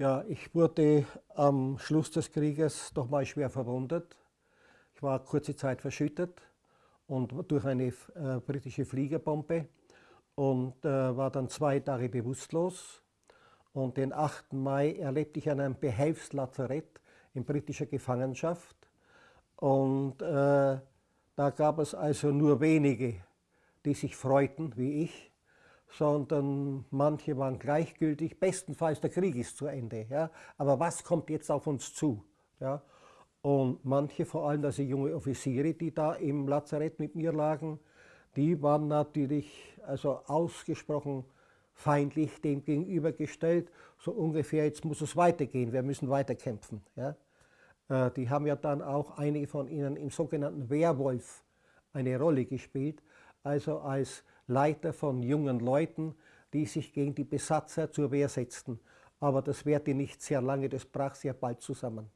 Ja, ich wurde am Schluss des Krieges doch mal schwer verwundet. Ich war kurze Zeit verschüttet und durch eine äh, britische Fliegerbombe und äh, war dann zwei Tage bewusstlos. Und den 8. Mai erlebte ich an einem Behelfslazarett in britischer Gefangenschaft. Und äh, da gab es also nur wenige, die sich freuten, wie ich sondern manche waren gleichgültig. Bestenfalls der Krieg ist zu Ende. Ja? Aber was kommt jetzt auf uns zu? Ja? Und manche, vor allem also junge Offiziere, die da im Lazarett mit mir lagen, die waren natürlich also ausgesprochen feindlich dem gegenübergestellt. So ungefähr, jetzt muss es weitergehen, wir müssen weiterkämpfen. Ja? Äh, die haben ja dann auch einige von ihnen im sogenannten Werwolf eine Rolle gespielt, also als Leiter von jungen Leuten, die sich gegen die Besatzer zur Wehr setzten. Aber das währte nicht sehr lange, das brach sehr bald zusammen.